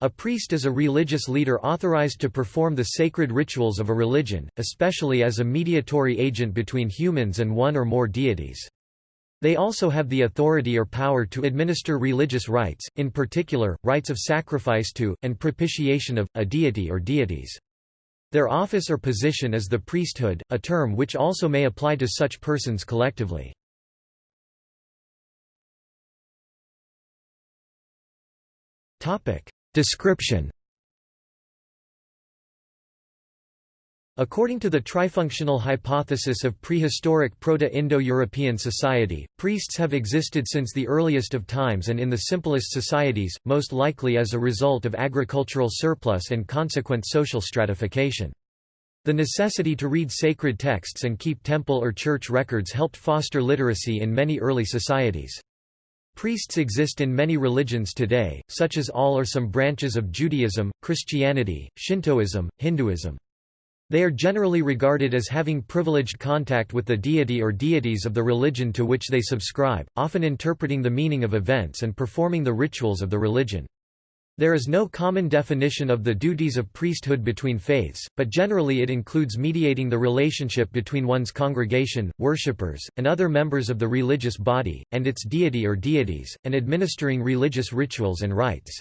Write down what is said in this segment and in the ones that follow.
A priest is a religious leader authorized to perform the sacred rituals of a religion, especially as a mediatory agent between humans and one or more deities. They also have the authority or power to administer religious rites, in particular, rites of sacrifice to, and propitiation of, a deity or deities. Their office or position is the priesthood, a term which also may apply to such persons collectively. Description According to the trifunctional hypothesis of prehistoric Proto-Indo-European society, priests have existed since the earliest of times and in the simplest societies, most likely as a result of agricultural surplus and consequent social stratification. The necessity to read sacred texts and keep temple or church records helped foster literacy in many early societies. Priests exist in many religions today, such as all or some branches of Judaism, Christianity, Shintoism, Hinduism. They are generally regarded as having privileged contact with the deity or deities of the religion to which they subscribe, often interpreting the meaning of events and performing the rituals of the religion. There is no common definition of the duties of priesthood between faiths, but generally it includes mediating the relationship between one's congregation, worshippers, and other members of the religious body, and its deity or deities, and administering religious rituals and rites.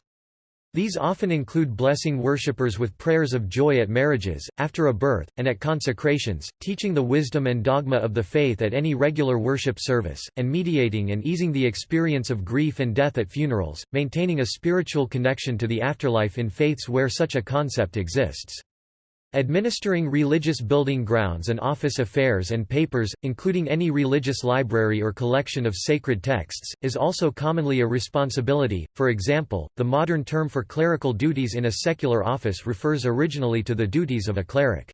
These often include blessing worshippers with prayers of joy at marriages, after a birth, and at consecrations, teaching the wisdom and dogma of the faith at any regular worship service, and mediating and easing the experience of grief and death at funerals, maintaining a spiritual connection to the afterlife in faiths where such a concept exists. Administering religious building grounds and office affairs and papers, including any religious library or collection of sacred texts, is also commonly a responsibility. For example, the modern term for clerical duties in a secular office refers originally to the duties of a cleric.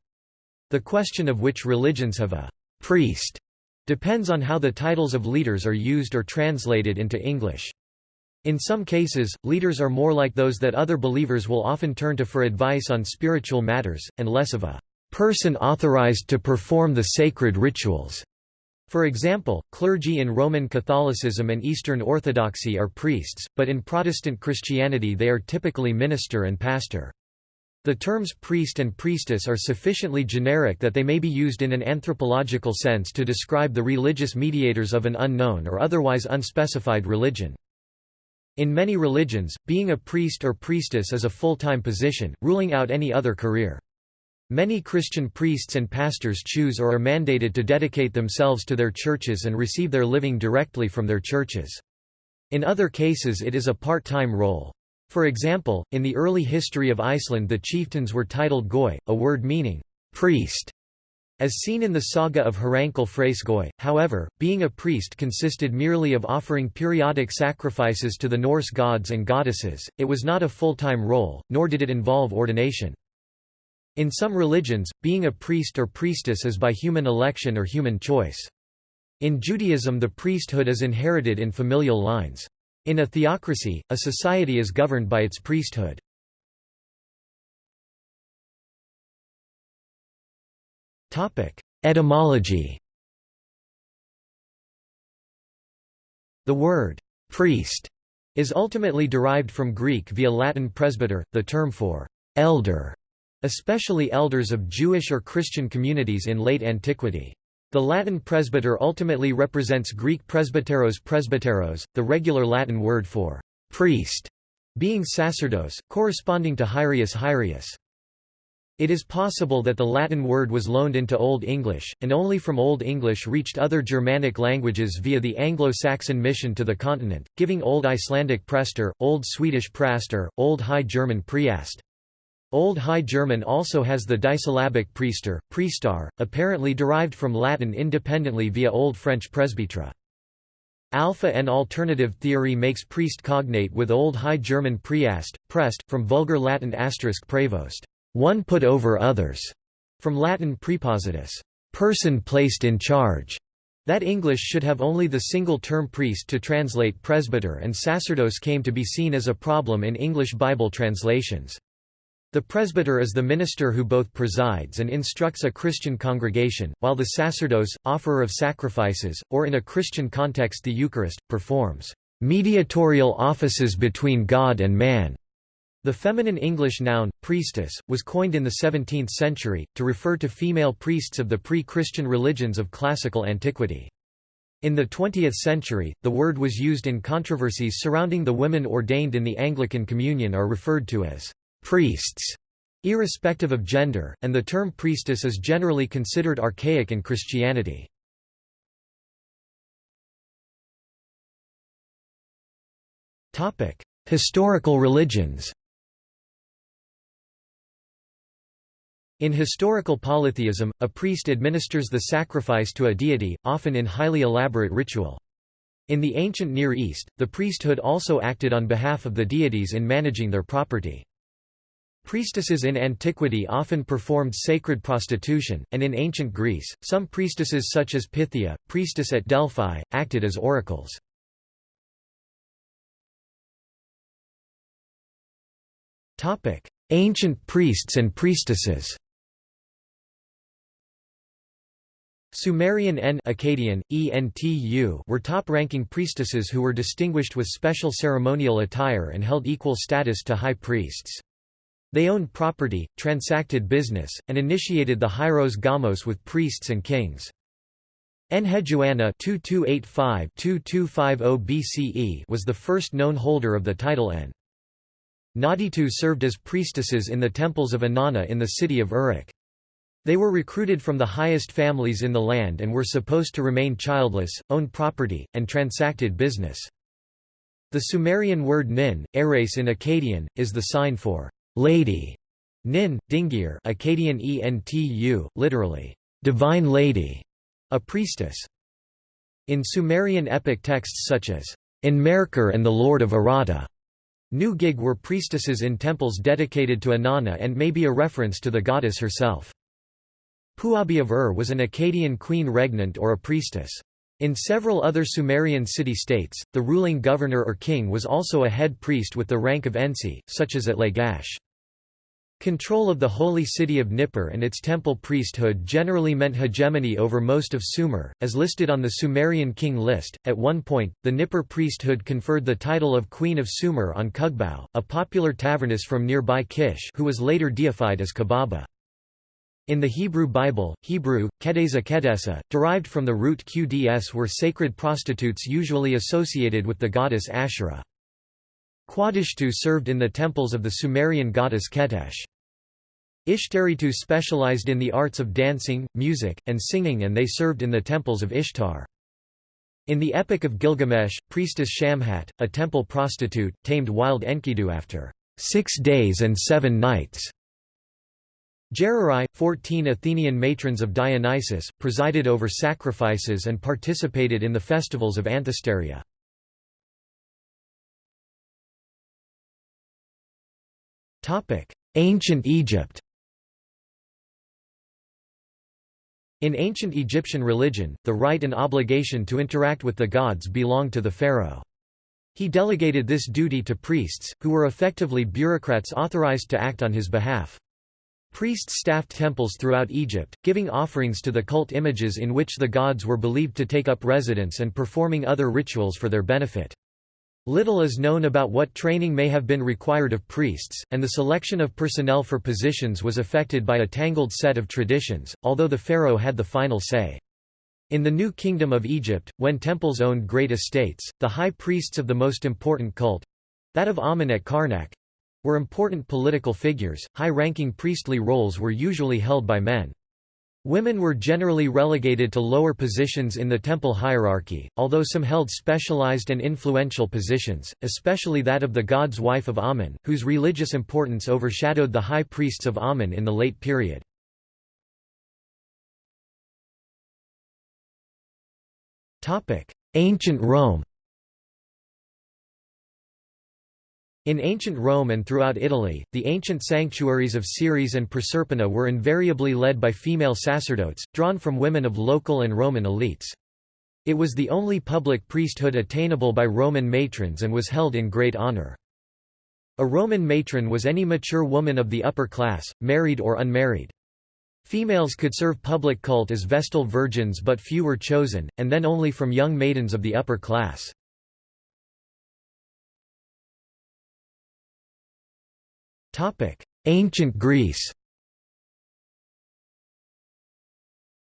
The question of which religions have a priest depends on how the titles of leaders are used or translated into English. In some cases, leaders are more like those that other believers will often turn to for advice on spiritual matters, and less of a person authorized to perform the sacred rituals. For example, clergy in Roman Catholicism and Eastern Orthodoxy are priests, but in Protestant Christianity they are typically minister and pastor. The terms priest and priestess are sufficiently generic that they may be used in an anthropological sense to describe the religious mediators of an unknown or otherwise unspecified religion. In many religions, being a priest or priestess is a full-time position, ruling out any other career. Many Christian priests and pastors choose or are mandated to dedicate themselves to their churches and receive their living directly from their churches. In other cases it is a part-time role. For example, in the early history of Iceland the chieftains were titled goi, a word meaning, priest, as seen in the saga of Hrankell Freyskoi, however, being a priest consisted merely of offering periodic sacrifices to the Norse gods and goddesses, it was not a full-time role, nor did it involve ordination. In some religions, being a priest or priestess is by human election or human choice. In Judaism the priesthood is inherited in familial lines. In a theocracy, a society is governed by its priesthood. Etymology The word «priest» is ultimately derived from Greek via Latin presbyter, the term for «elder», especially elders of Jewish or Christian communities in late antiquity. The Latin presbyter ultimately represents Greek presbyteros presbyteros, the regular Latin word for «priest» being sacerdos, corresponding to Hiereus Hiereus. It is possible that the Latin word was loaned into Old English, and only from Old English reached other Germanic languages via the Anglo-Saxon mission to the continent, giving Old Icelandic prester, Old Swedish praster, Old High German priest. Old High German also has the disyllabic priester, priestar, apparently derived from Latin independently via Old French presbytre. Alpha and alternative theory makes priest cognate with Old High German priest, prest, from Vulgar Latin asterisk prevost one put over others, from Latin prepositus, person placed in charge. That English should have only the single term priest to translate presbyter and sacerdos came to be seen as a problem in English Bible translations. The presbyter is the minister who both presides and instructs a Christian congregation, while the sacerdos, offerer of sacrifices, or in a Christian context the Eucharist, performs mediatorial offices between God and man. The feminine English noun, priestess, was coined in the 17th century, to refer to female priests of the pre-Christian religions of classical antiquity. In the 20th century, the word was used in controversies surrounding the women ordained in the Anglican Communion are referred to as priests, irrespective of gender, and the term priestess is generally considered archaic in Christianity. Historical religions In historical polytheism, a priest administers the sacrifice to a deity, often in highly elaborate ritual. In the ancient Near East, the priesthood also acted on behalf of the deities in managing their property. Priestesses in antiquity often performed sacred prostitution, and in ancient Greece, some priestesses such as Pythia, priestess at Delphi, acted as oracles. Ancient priests and priestesses Sumerian N Akkadian, ENTU were top-ranking priestesses who were distinguished with special ceremonial attire and held equal status to high priests. They owned property, transacted business, and initiated the hieros gamos with priests and kings. Enheduanna BCE oh was the first known holder of the title N. Naditu served as priestesses in the temples of Inanna in the city of Uruk. They were recruited from the highest families in the land and were supposed to remain childless, own property, and transacted business. The Sumerian word nin, eres in Akkadian, is the sign for lady. Nin, dingir Akkadian entu, literally, divine lady, a priestess. In Sumerian epic texts such as, Enmerkar and the Lord of Aratta, nu-gig were priestesses in temples dedicated to Inanna and may be a reference to the goddess herself. Puabi Ur was an Akkadian queen regnant or a priestess. In several other Sumerian city-states, the ruling governor or king was also a head priest with the rank of ensi, such as at Lagash. Control of the holy city of Nippur and its temple priesthood generally meant hegemony over most of Sumer, as listed on the Sumerian king list. At one point, the Nippur priesthood conferred the title of Queen of Sumer on Kug-Bau, a popular taverness from nearby Kish who was later deified as Kubaba. In the Hebrew Bible, Hebrew, Kedesa Kedesa, derived from the root Qds were sacred prostitutes usually associated with the goddess Asherah. Qadishtu served in the temples of the Sumerian goddess Qetesh. Ishtaritu specialized in the arts of dancing, music, and singing and they served in the temples of Ishtar. In the Epic of Gilgamesh, priestess Shamhat, a temple prostitute, tamed wild Enkidu after six days and seven nights. Gerarai, fourteen Athenian matrons of Dionysus, presided over sacrifices and participated in the festivals of Anthesteria. Ancient Egypt In ancient Egyptian religion, the right and obligation to interact with the gods belonged to the pharaoh. He delegated this duty to priests, who were effectively bureaucrats authorized to act on his behalf. Priests staffed temples throughout Egypt, giving offerings to the cult images in which the gods were believed to take up residence and performing other rituals for their benefit. Little is known about what training may have been required of priests, and the selection of personnel for positions was affected by a tangled set of traditions, although the pharaoh had the final say. In the New Kingdom of Egypt, when temples owned great estates, the high priests of the most important cult—that of Amen at Karnak, were important political figures, high-ranking priestly roles were usually held by men. Women were generally relegated to lower positions in the temple hierarchy, although some held specialized and influential positions, especially that of the god's wife of Amen, whose religious importance overshadowed the high priests of Amen in the late period. Ancient Rome In ancient Rome and throughout Italy, the ancient sanctuaries of Ceres and Proserpina were invariably led by female sacerdotes, drawn from women of local and Roman elites. It was the only public priesthood attainable by Roman matrons and was held in great honor. A Roman matron was any mature woman of the upper class, married or unmarried. Females could serve public cult as Vestal virgins but few were chosen, and then only from young maidens of the upper class. Ancient Greece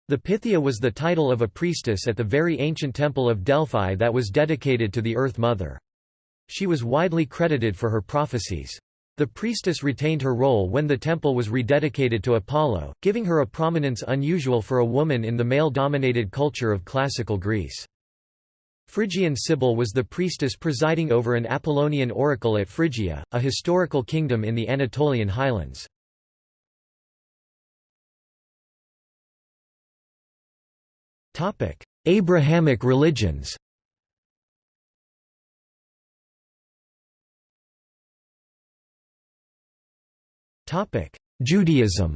The Pythia was the title of a priestess at the very ancient temple of Delphi that was dedicated to the Earth Mother. She was widely credited for her prophecies. The priestess retained her role when the temple was rededicated to Apollo, giving her a prominence unusual for a woman in the male-dominated culture of classical Greece. Phrygian Sibyl was the priestess presiding over an Apollonian oracle at Phrygia, a historical kingdom in the Anatolian highlands. Abrahamic religions. Judaism.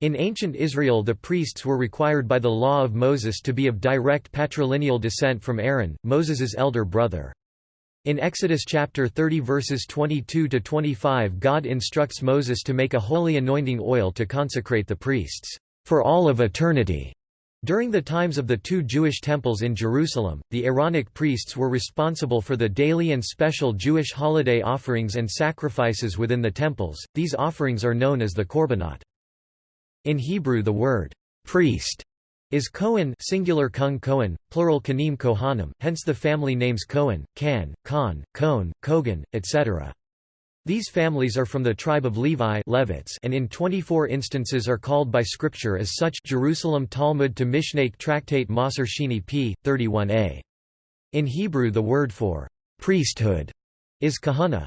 In ancient Israel the priests were required by the law of Moses to be of direct patrilineal descent from Aaron, Moses's elder brother. In Exodus chapter 30 verses 22 to 25 God instructs Moses to make a holy anointing oil to consecrate the priests for all of eternity. During the times of the two Jewish temples in Jerusalem, the Aaronic priests were responsible for the daily and special Jewish holiday offerings and sacrifices within the temples. These offerings are known as the korbanot. In Hebrew the word priest is Kohen singular kung plural kanim kohanim, hence the family names Cohen, Can, Khan, Cohn, Kogan, etc. These families are from the tribe of Levi Levites and in 24 instances are called by scripture as such Jerusalem Talmud to Mishnaic Tractate Maser Sheni p. 31a. In Hebrew the word for priesthood is kahana.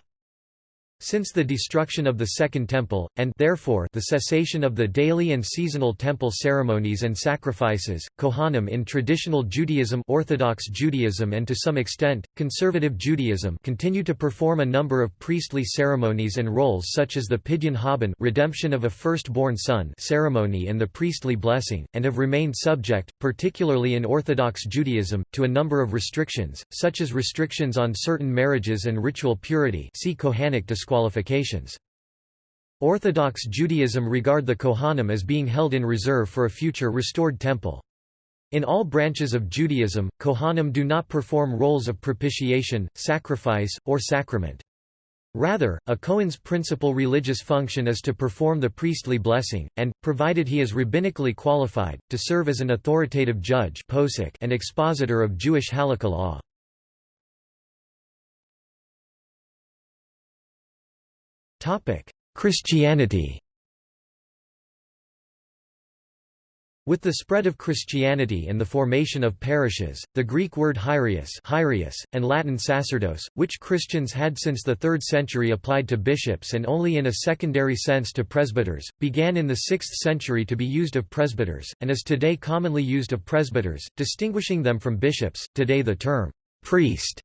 Since the destruction of the Second Temple, and therefore the cessation of the daily and seasonal temple ceremonies and sacrifices, Kohanim in traditional Judaism Orthodox Judaism and to some extent, conservative Judaism continue to perform a number of priestly ceremonies and roles such as the Pidyon Haben redemption of a firstborn son ceremony and the priestly blessing, and have remained subject, particularly in Orthodox Judaism, to a number of restrictions, such as restrictions on certain marriages and ritual purity see Kohanic disqualifications. Orthodox Judaism regard the Kohanim as being held in reserve for a future restored temple. In all branches of Judaism, Kohanim do not perform roles of propitiation, sacrifice, or sacrament. Rather, a Kohen's principal religious function is to perform the priestly blessing, and, provided he is rabbinically qualified, to serve as an authoritative judge and expositor of Jewish halakha law. Christianity With the spread of Christianity and the formation of parishes, the Greek word hiereus, hiereus and Latin sacerdos, which Christians had since the 3rd century applied to bishops and only in a secondary sense to presbyters, began in the 6th century to be used of presbyters, and is today commonly used of presbyters, distinguishing them from bishops. Today the term priest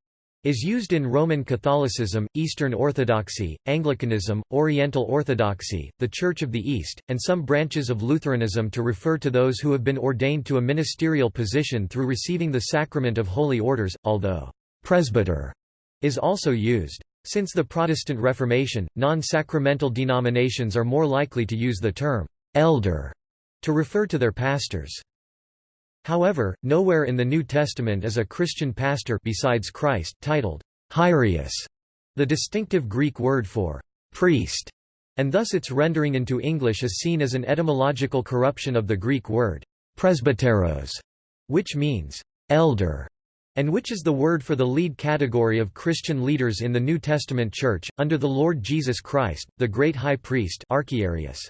is used in Roman Catholicism, Eastern Orthodoxy, Anglicanism, Oriental Orthodoxy, the Church of the East, and some branches of Lutheranism to refer to those who have been ordained to a ministerial position through receiving the sacrament of holy orders, although presbyter is also used. Since the Protestant Reformation, non-sacramental denominations are more likely to use the term elder to refer to their pastors. However, nowhere in the New Testament is a Christian pastor besides Christ titled Hiereus, the distinctive Greek word for priest, and thus its rendering into English is seen as an etymological corruption of the Greek word presbyteros, which means elder, and which is the word for the lead category of Christian leaders in the New Testament Church, under the Lord Jesus Christ, the great high priest Archiereus.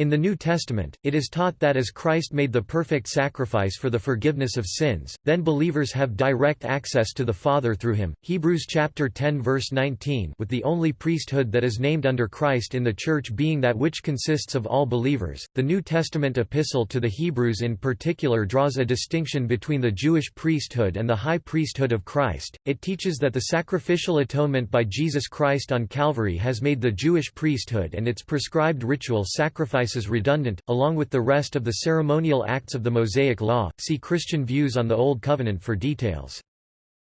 In the New Testament, it is taught that as Christ made the perfect sacrifice for the forgiveness of sins, then believers have direct access to the Father through him. Hebrews chapter 10 verse 19 with the only priesthood that is named under Christ in the church being that which consists of all believers. The New Testament epistle to the Hebrews in particular draws a distinction between the Jewish priesthood and the high priesthood of Christ. It teaches that the sacrificial atonement by Jesus Christ on Calvary has made the Jewish priesthood and its prescribed ritual sacrifice sacrifices redundant, along with the rest of the ceremonial acts of the Mosaic Law. See Christian views on the Old Covenant for details.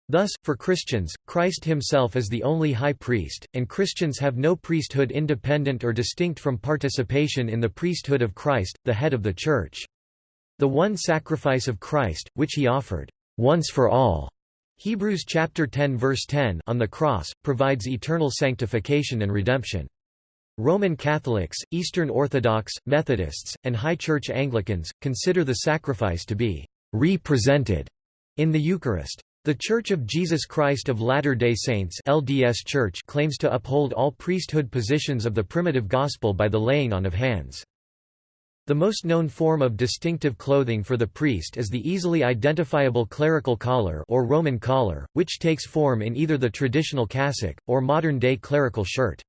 Thus, for Christians, Christ himself is the only high priest, and Christians have no priesthood independent or distinct from participation in the priesthood of Christ, the head of the Church. The one sacrifice of Christ, which he offered, once for all, Hebrews chapter 10 verse 10 on the cross, provides eternal sanctification and redemption. Roman Catholics, Eastern Orthodox, Methodists, and High Church Anglicans, consider the sacrifice to be «represented» in the Eucharist. The Church of Jesus Christ of Latter-day Saints LDS Church claims to uphold all priesthood positions of the primitive gospel by the laying on of hands. The most known form of distinctive clothing for the priest is the easily identifiable clerical collar or Roman collar, which takes form in either the traditional cassock, or modern-day clerical shirt.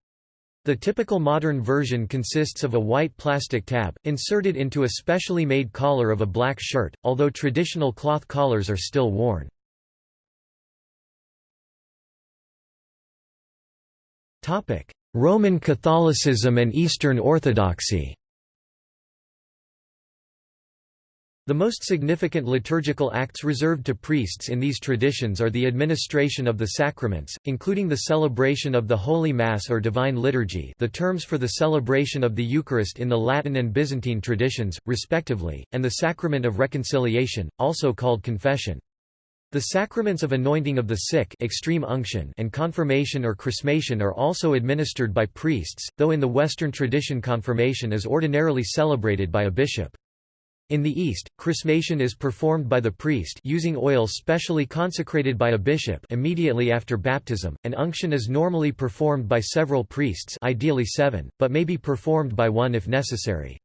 The typical modern version consists of a white plastic tab, inserted into a specially made collar of a black shirt, although traditional cloth collars are still worn. Roman Catholicism and Eastern Orthodoxy The most significant liturgical acts reserved to priests in these traditions are the administration of the sacraments, including the celebration of the Holy Mass or Divine Liturgy the terms for the celebration of the Eucharist in the Latin and Byzantine traditions, respectively, and the sacrament of reconciliation, also called confession. The sacraments of anointing of the sick extreme unction and confirmation or chrismation are also administered by priests, though in the Western tradition confirmation is ordinarily celebrated by a bishop. In the East, chrismation is performed by the priest using oil specially consecrated by a bishop immediately after baptism, and unction is normally performed by several priests ideally seven, but may be performed by one if necessary.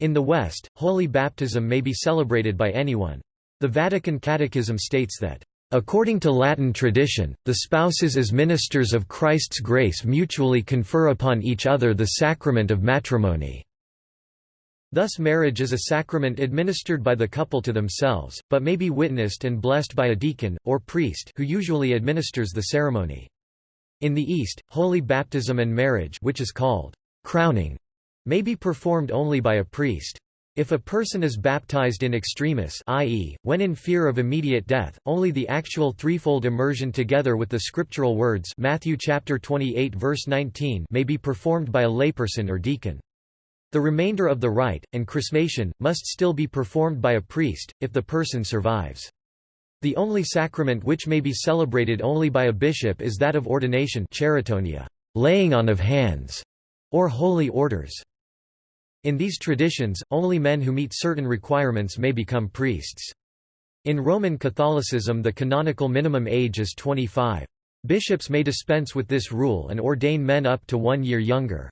In the West, holy baptism may be celebrated by anyone. The Vatican Catechism states that, "...according to Latin tradition, the spouses as ministers of Christ's grace mutually confer upon each other the sacrament of matrimony." Thus marriage is a sacrament administered by the couple to themselves, but may be witnessed and blessed by a deacon, or priest who usually administers the ceremony. In the East, holy baptism and marriage which is called crowning may be performed only by a priest. If a person is baptized in extremis i.e., when in fear of immediate death, only the actual threefold immersion together with the scriptural words Matthew chapter 28 verse 19 may be performed by a layperson or deacon. The remainder of the rite, and chrismation, must still be performed by a priest, if the person survives. The only sacrament which may be celebrated only by a bishop is that of ordination cheirotonia, laying on of hands, or holy orders. In these traditions, only men who meet certain requirements may become priests. In Roman Catholicism the canonical minimum age is 25. Bishops may dispense with this rule and ordain men up to one year younger.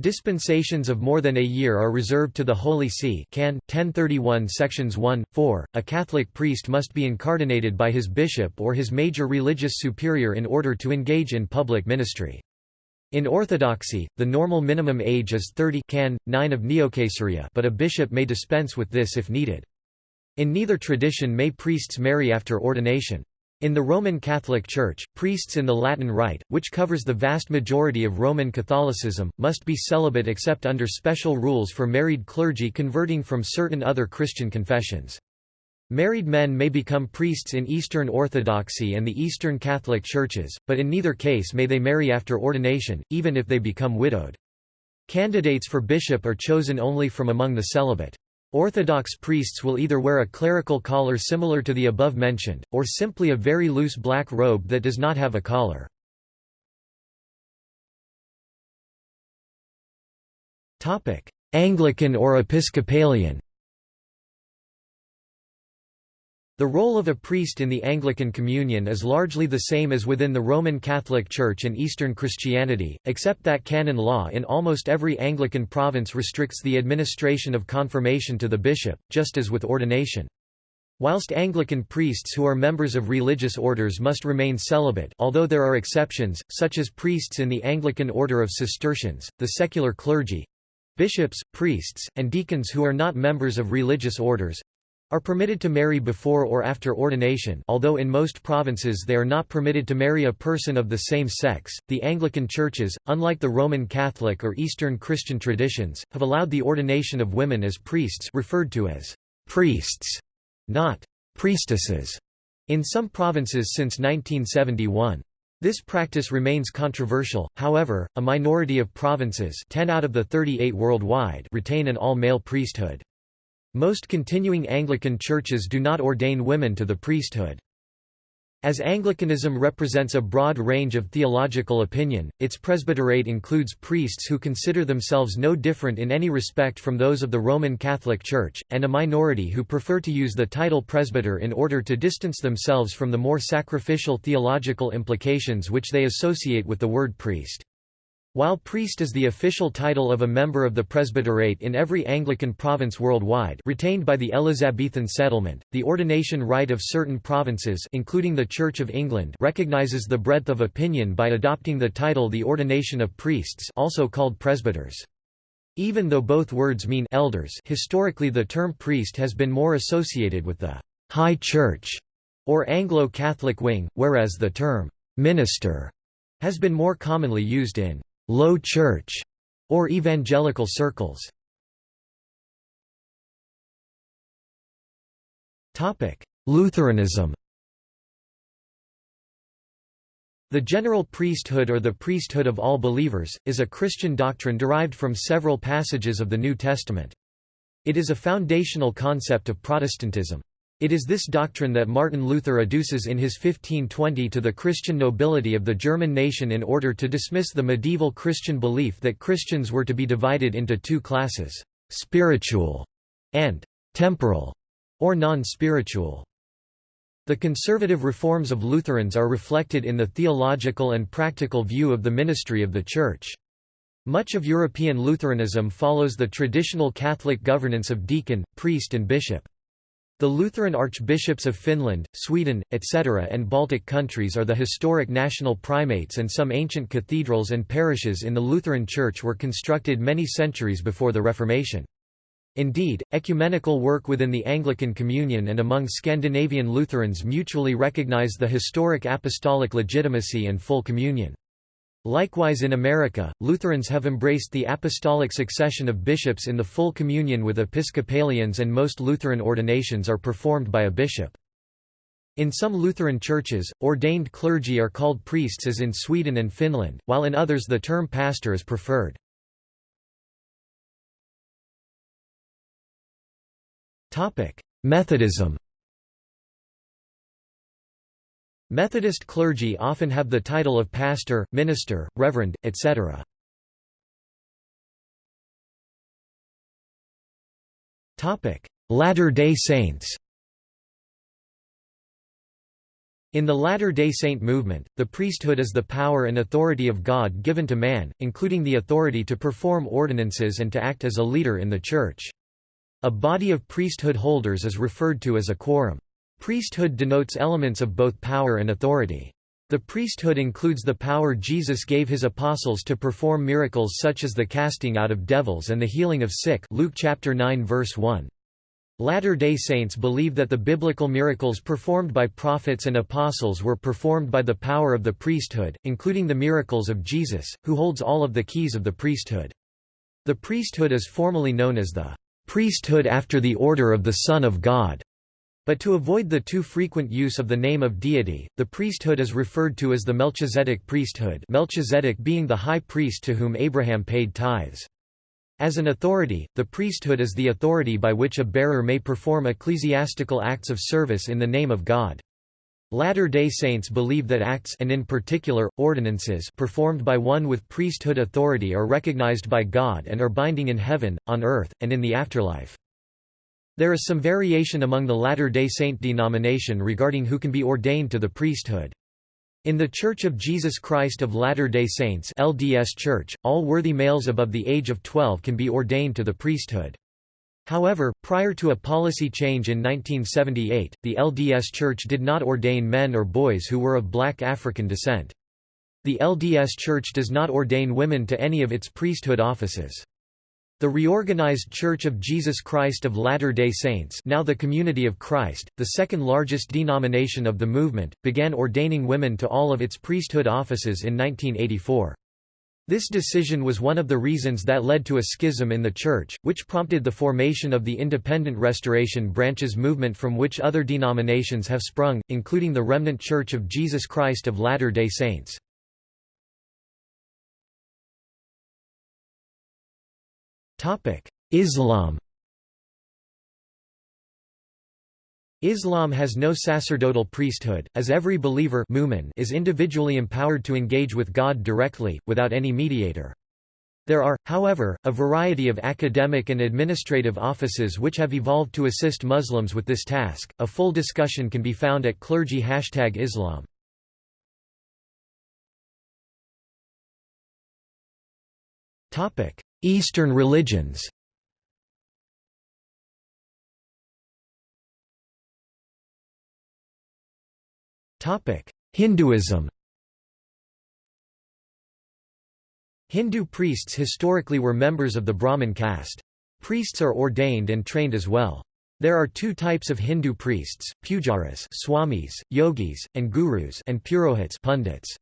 Dispensations of more than a year are reserved to the Holy See Can. 1031 sections 1, 4. A Catholic priest must be incardinated by his bishop or his major religious superior in order to engage in public ministry. In Orthodoxy, the normal minimum age is 30 Can. 9 of Neocaesarea but a bishop may dispense with this if needed. In neither tradition may priests marry after ordination. In the Roman Catholic Church, priests in the Latin Rite, which covers the vast majority of Roman Catholicism, must be celibate except under special rules for married clergy converting from certain other Christian confessions. Married men may become priests in Eastern Orthodoxy and the Eastern Catholic Churches, but in neither case may they marry after ordination, even if they become widowed. Candidates for bishop are chosen only from among the celibate. Orthodox priests will either wear a clerical collar similar to the above mentioned, or simply a very loose black robe that does not have a collar. Anglican or Episcopalian The role of a priest in the Anglican Communion is largely the same as within the Roman Catholic Church and Eastern Christianity, except that canon law in almost every Anglican province restricts the administration of confirmation to the bishop, just as with ordination. Whilst Anglican priests who are members of religious orders must remain celibate although there are exceptions, such as priests in the Anglican Order of Cistercians, the secular clergy—bishops, priests, and deacons who are not members of religious orders, are permitted to marry before or after ordination although in most provinces they are not permitted to marry a person of the same sex. The Anglican churches, unlike the Roman Catholic or Eastern Christian traditions, have allowed the ordination of women as priests referred to as priests, not priestesses, in some provinces since 1971. This practice remains controversial, however, a minority of provinces 10 out of the 38 worldwide retain an all-male priesthood. Most continuing Anglican churches do not ordain women to the priesthood. As Anglicanism represents a broad range of theological opinion, its presbyterate includes priests who consider themselves no different in any respect from those of the Roman Catholic Church, and a minority who prefer to use the title presbyter in order to distance themselves from the more sacrificial theological implications which they associate with the word priest. While priest is the official title of a member of the presbyterate in every Anglican province worldwide retained by the Elizabethan settlement, the ordination rite of certain provinces including the Church of England recognizes the breadth of opinion by adopting the title the ordination of priests also called presbyters. Even though both words mean elders historically the term priest has been more associated with the «high church» or Anglo-Catholic wing, whereas the term «minister» has been more commonly used in Low Church, or evangelical circles. Lutheranism The general priesthood or the priesthood of all believers, is a Christian doctrine derived from several passages of the New Testament. It is a foundational concept of Protestantism. It is this doctrine that Martin Luther adduces in his 1520 to the Christian nobility of the German nation in order to dismiss the medieval Christian belief that Christians were to be divided into two classes, spiritual and temporal, or non-spiritual. The conservative reforms of Lutherans are reflected in the theological and practical view of the ministry of the Church. Much of European Lutheranism follows the traditional Catholic governance of deacon, priest and bishop. The Lutheran archbishops of Finland, Sweden, etc. and Baltic countries are the historic national primates and some ancient cathedrals and parishes in the Lutheran Church were constructed many centuries before the Reformation. Indeed, ecumenical work within the Anglican Communion and among Scandinavian Lutherans mutually recognize the historic apostolic legitimacy and full communion. Likewise in America, Lutherans have embraced the apostolic succession of bishops in the full communion with Episcopalians and most Lutheran ordinations are performed by a bishop. In some Lutheran churches, ordained clergy are called priests as in Sweden and Finland, while in others the term pastor is preferred. Methodism Methodist clergy often have the title of pastor, minister, reverend, etc. Latter-day Saints In the Latter-day Saint movement, the priesthood is the power and authority of God given to man, including the authority to perform ordinances and to act as a leader in the Church. A body of priesthood holders is referred to as a quorum. Priesthood denotes elements of both power and authority. The priesthood includes the power Jesus gave his apostles to perform miracles such as the casting out of devils and the healing of sick Luke chapter 9 verse 1. Latter-day Saints believe that the biblical miracles performed by prophets and apostles were performed by the power of the priesthood, including the miracles of Jesus, who holds all of the keys of the priesthood. The priesthood is formally known as the priesthood after the order of the Son of God. But to avoid the too frequent use of the name of deity, the priesthood is referred to as the Melchizedek priesthood Melchizedek being the high priest to whom Abraham paid tithes. As an authority, the priesthood is the authority by which a bearer may perform ecclesiastical acts of service in the name of God. Latter-day Saints believe that acts and in particular, ordinances performed by one with priesthood authority are recognized by God and are binding in heaven, on earth, and in the afterlife. There is some variation among the Latter-day Saint denomination regarding who can be ordained to the priesthood. In the Church of Jesus Christ of Latter-day Saints LDS Church, all worthy males above the age of 12 can be ordained to the priesthood. However, prior to a policy change in 1978, the LDS Church did not ordain men or boys who were of black African descent. The LDS Church does not ordain women to any of its priesthood offices. The reorganized Church of Jesus Christ of Latter-day Saints now the Community of Christ, the second largest denomination of the movement, began ordaining women to all of its priesthood offices in 1984. This decision was one of the reasons that led to a schism in the Church, which prompted the formation of the Independent Restoration Branches movement from which other denominations have sprung, including the Remnant Church of Jesus Christ of Latter-day Saints. Islam Islam has no sacerdotal priesthood, as every believer is individually empowered to engage with God directly, without any mediator. There are, however, a variety of academic and administrative offices which have evolved to assist Muslims with this task. A full discussion can be found at clergy hashtag Islam. Eastern religions. Hinduism. Hindu priests historically were members of the Brahmin caste. Priests are ordained and trained as well. There are two types of Hindu priests, pujaris swamis, yogis, and gurus and purohits pundits.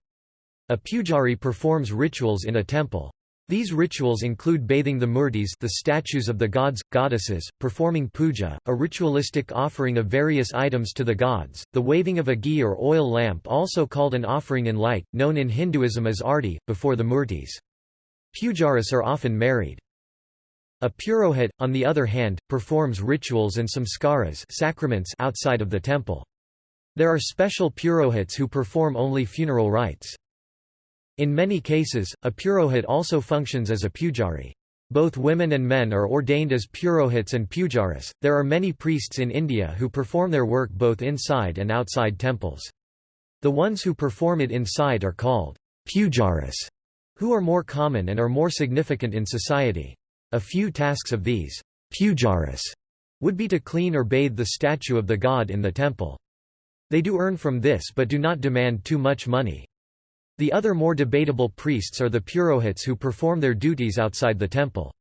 A pujari performs rituals in a temple. These rituals include bathing the murtis the statues of the gods, goddesses, performing puja, a ritualistic offering of various items to the gods, the waving of a ghee or oil lamp also called an offering in light, known in Hinduism as arti, before the murtis. Pujaris are often married. A purohit, on the other hand, performs rituals and samskaras sacraments outside of the temple. There are special purohits who perform only funeral rites. In many cases, a purohit also functions as a pujari. Both women and men are ordained as purohits and pujaris. There are many priests in India who perform their work both inside and outside temples. The ones who perform it inside are called pujaris who are more common and are more significant in society. A few tasks of these pujaris would be to clean or bathe the statue of the god in the temple. They do earn from this but do not demand too much money. The other more debatable priests are the purohits who perform their duties outside the temple.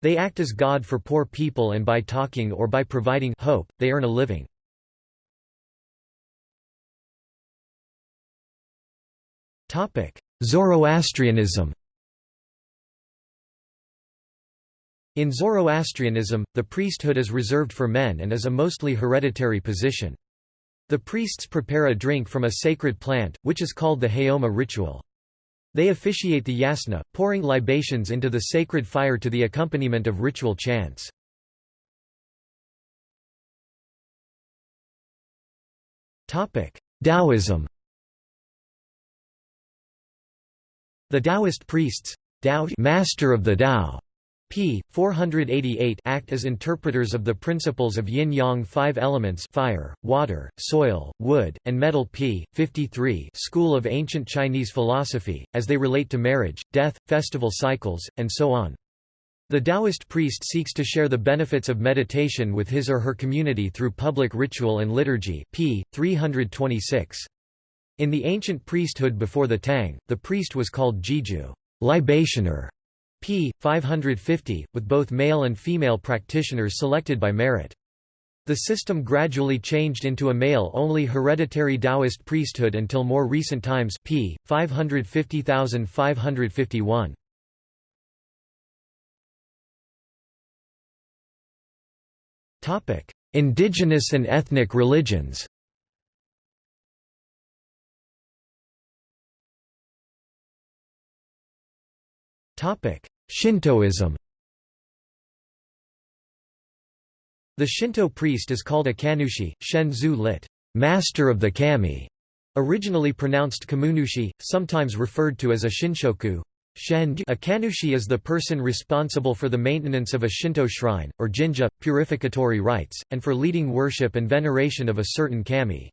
They act as God for poor people and by talking or by providing hope, they earn a living. Zoroastrianism In Zoroastrianism, the priesthood is reserved for men and is a mostly hereditary position. The priests prepare a drink from a sacred plant, which is called the Haoma ritual. They officiate the yasna, pouring libations into the sacred fire to the accompaniment of ritual chants. Taoism The Taoist priests Dao master of the Tao, p. 488 act as interpreters of the principles of yin-yang five elements fire, water, soil, wood, and metal p. 53 school of ancient Chinese philosophy, as they relate to marriage, death, festival cycles, and so on. The Taoist priest seeks to share the benefits of meditation with his or her community through public ritual and liturgy p. 326. In the ancient priesthood before the Tang, the priest was called jijiu libationer", p. 550, with both male and female practitioners selected by merit. The system gradually changed into a male-only hereditary Taoist priesthood until more recent times p. 550,551. Indigenous and ethnic religions Shintoism The Shinto priest is called a kanushi, shenzu lit. Master of the kami, originally pronounced kamunushi, sometimes referred to as a shinshoku. A kanushi is the person responsible for the maintenance of a Shinto shrine, or jinja, purificatory rites, and for leading worship and veneration of a certain kami.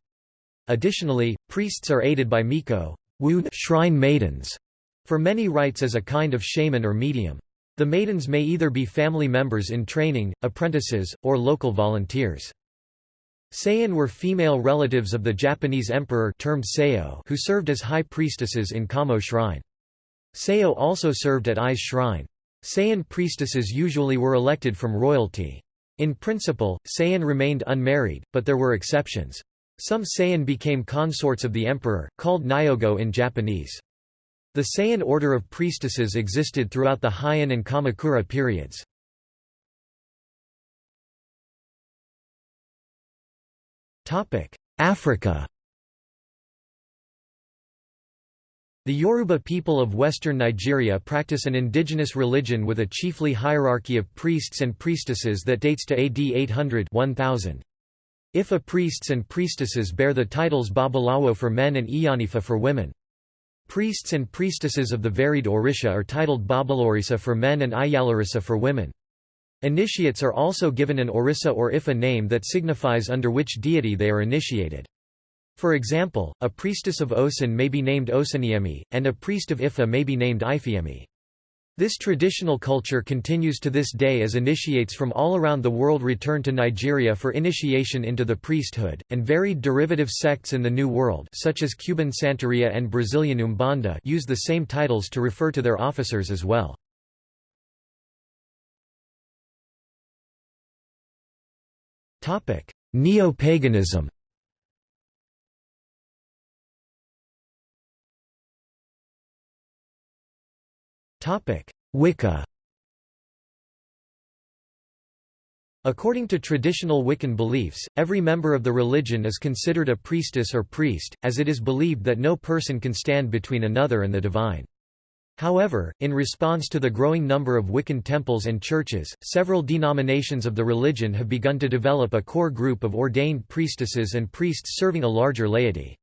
Additionally, priests are aided by miko shrine maidens, for many rites as a kind of shaman or medium. The maidens may either be family members in training, apprentices, or local volunteers. Saiin were female relatives of the Japanese emperor termed Seiyo who served as high priestesses in Kamo shrine. Seiyo also served at Ai's shrine. Saiin priestesses usually were elected from royalty. In principle, Saiin remained unmarried, but there were exceptions. Some Saiin became consorts of the emperor, called Nyogo in Japanese. The Saiin order of priestesses existed throughout the Heian and Kamakura periods. Africa The Yoruba people of western Nigeria practice an indigenous religion with a chiefly hierarchy of priests and priestesses that dates to AD 800 1000. Ifa priests and priestesses bear the titles Babalawo for men and Iyanifa for women. Priests and priestesses of the varied Orisha are titled Babalorisa for men and Iyalorisa for women. Initiates are also given an Orisha or Ifa name that signifies under which deity they are initiated. For example, a priestess of Osun may be named Osunyemi, and a priest of Ifa may be named Ifiemi. This traditional culture continues to this day as initiates from all around the world return to Nigeria for initiation into the priesthood, and varied derivative sects in the New World such as Cuban Santeria and Brazilian Umbanda use the same titles to refer to their officers as well. Neo-paganism Wicca According to traditional Wiccan beliefs, every member of the religion is considered a priestess or priest, as it is believed that no person can stand between another and the divine. However, in response to the growing number of Wiccan temples and churches, several denominations of the religion have begun to develop a core group of ordained priestesses and priests serving a larger laity.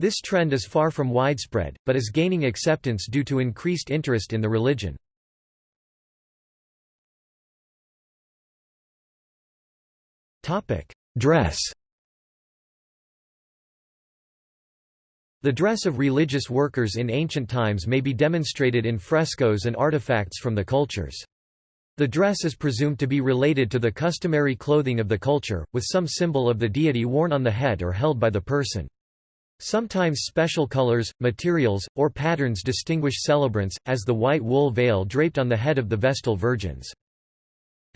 This trend is far from widespread, but is gaining acceptance due to increased interest in the religion. Dress The dress of religious workers in ancient times may be demonstrated in frescoes and artifacts from the cultures. The dress is presumed to be related to the customary clothing of the culture, with some symbol of the deity worn on the head or held by the person. Sometimes special colors, materials, or patterns distinguish celebrants, as the white wool veil draped on the head of the Vestal Virgins.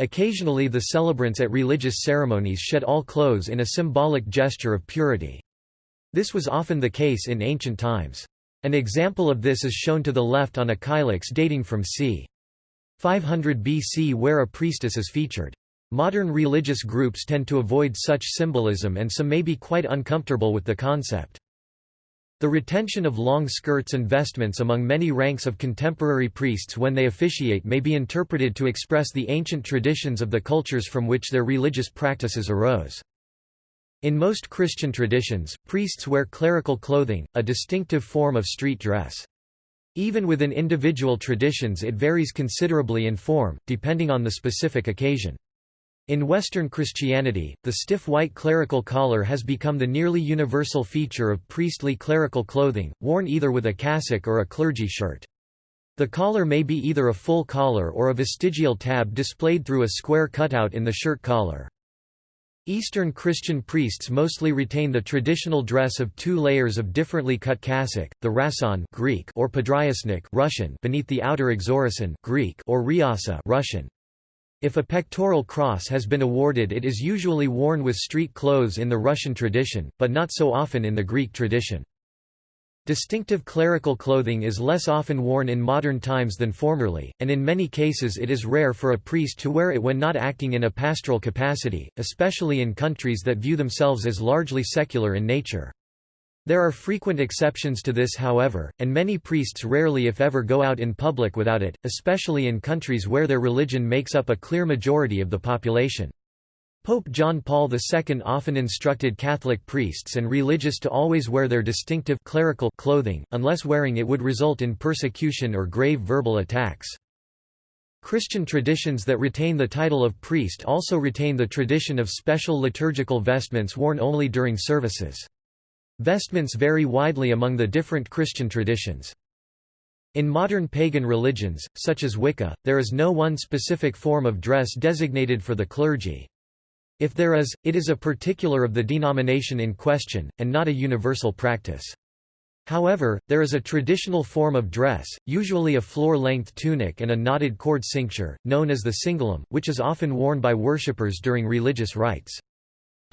Occasionally the celebrants at religious ceremonies shed all clothes in a symbolic gesture of purity. This was often the case in ancient times. An example of this is shown to the left on a kylix dating from c. 500 BC where a priestess is featured. Modern religious groups tend to avoid such symbolism and some may be quite uncomfortable with the concept. The retention of long skirts and vestments among many ranks of contemporary priests when they officiate may be interpreted to express the ancient traditions of the cultures from which their religious practices arose. In most Christian traditions, priests wear clerical clothing, a distinctive form of street dress. Even within individual traditions it varies considerably in form, depending on the specific occasion. In Western Christianity, the stiff white clerical collar has become the nearly universal feature of priestly clerical clothing, worn either with a cassock or a clergy shirt. The collar may be either a full collar or a vestigial tab displayed through a square cutout in the shirt collar. Eastern Christian priests mostly retain the traditional dress of two layers of differently cut cassock, the rason Greek or podryasnik Russian beneath the outer exorasson Greek or riasa Russian. If a pectoral cross has been awarded it is usually worn with street clothes in the Russian tradition, but not so often in the Greek tradition. Distinctive clerical clothing is less often worn in modern times than formerly, and in many cases it is rare for a priest to wear it when not acting in a pastoral capacity, especially in countries that view themselves as largely secular in nature. There are frequent exceptions to this however, and many priests rarely if ever go out in public without it, especially in countries where their religion makes up a clear majority of the population. Pope John Paul II often instructed Catholic priests and religious to always wear their distinctive clerical clothing, unless wearing it would result in persecution or grave verbal attacks. Christian traditions that retain the title of priest also retain the tradition of special liturgical vestments worn only during services. Vestments vary widely among the different Christian traditions. In modern pagan religions, such as Wicca, there is no one specific form of dress designated for the clergy. If there is, it is a particular of the denomination in question, and not a universal practice. However, there is a traditional form of dress, usually a floor-length tunic and a knotted cord cincture, known as the cingulum, which is often worn by worshippers during religious rites.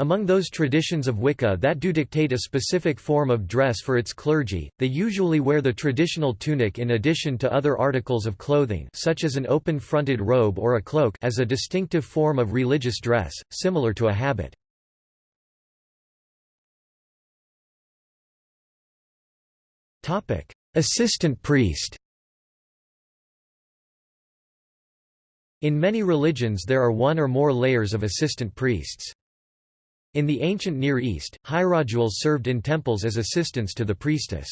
Among those traditions of Wicca that do dictate a specific form of dress for its clergy, they usually wear the traditional tunic in addition to other articles of clothing such as an open-fronted robe or a cloak as a distinctive form of religious dress, similar to a habit. Assistant priest In many religions there are one or more layers of assistant priests. In the ancient Near East, hierodules served in temples as assistants to the priestess.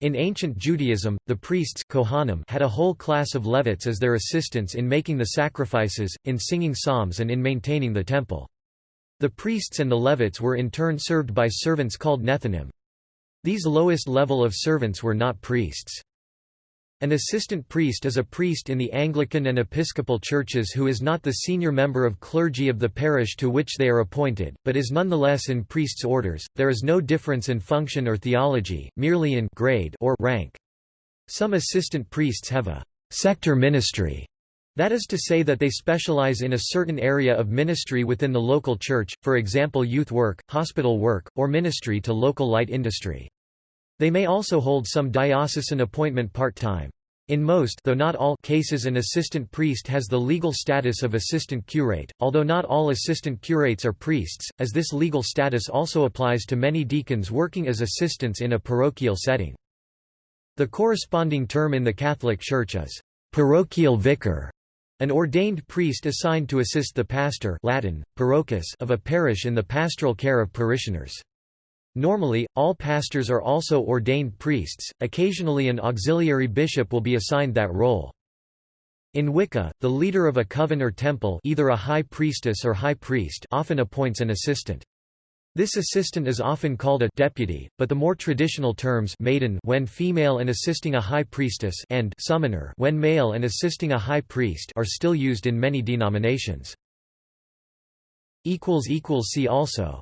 In ancient Judaism, the priests Kohanim had a whole class of Levites as their assistants in making the sacrifices, in singing psalms and in maintaining the temple. The priests and the Levites were in turn served by servants called Nethinim. These lowest level of servants were not priests. An assistant priest is a priest in the Anglican and Episcopal churches who is not the senior member of clergy of the parish to which they are appointed, but is nonetheless in priests' orders. There is no difference in function or theology, merely in grade or rank. Some assistant priests have a sector ministry, that is to say that they specialize in a certain area of ministry within the local church, for example youth work, hospital work, or ministry to local light industry. They may also hold some diocesan appointment part-time. In most though not all cases an assistant priest has the legal status of assistant curate, although not all assistant curates are priests, as this legal status also applies to many deacons working as assistants in a parochial setting. The corresponding term in the Catholic Church is parochial vicar, an ordained priest assigned to assist the pastor Latin, parochus of a parish in the pastoral care of parishioners. Normally, all pastors are also ordained priests, occasionally an auxiliary bishop will be assigned that role. In Wicca, the leader of a coven or temple either a high priestess or high priest often appoints an assistant. This assistant is often called a deputy, but the more traditional terms maiden when female and assisting a high priestess and summoner when male and assisting a high priest are still used in many denominations. See also